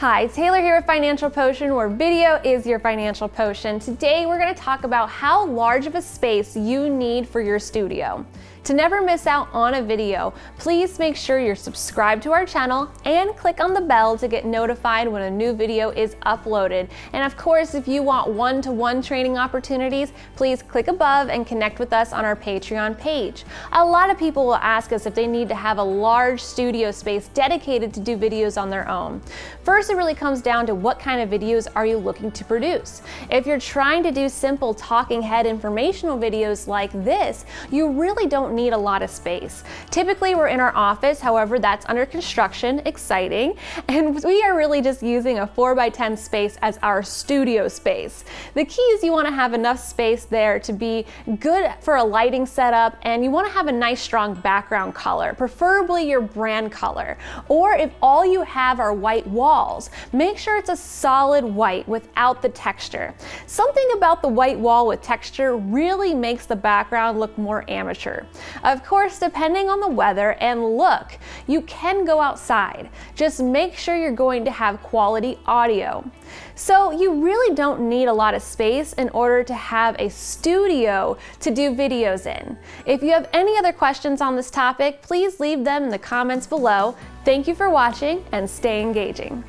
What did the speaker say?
Hi, Taylor here with Financial Potion, where video is your financial potion. Today we're going to talk about how large of a space you need for your studio. To never miss out on a video, please make sure you're subscribed to our channel and click on the bell to get notified when a new video is uploaded. And of course, if you want one-to-one -one training opportunities, please click above and connect with us on our Patreon page. A lot of people will ask us if they need to have a large studio space dedicated to do videos on their own. First, it really comes down to what kind of videos are you looking to produce. If you're trying to do simple talking head informational videos like this, you really don't need a lot of space. Typically we're in our office, however that's under construction, exciting, and we are really just using a 4 by 10 space as our studio space. The key is you want to have enough space there to be good for a lighting setup and you want to have a nice strong background color, preferably your brand color. Or if all you have are white walls, make sure it's a solid white without the texture. Something about the white wall with texture really makes the background look more amateur. Of course, depending on the weather and look, you can go outside. Just make sure you're going to have quality audio. So you really don't need a lot of space in order to have a studio to do videos in. If you have any other questions on this topic, please leave them in the comments below. Thank you for watching and stay engaging.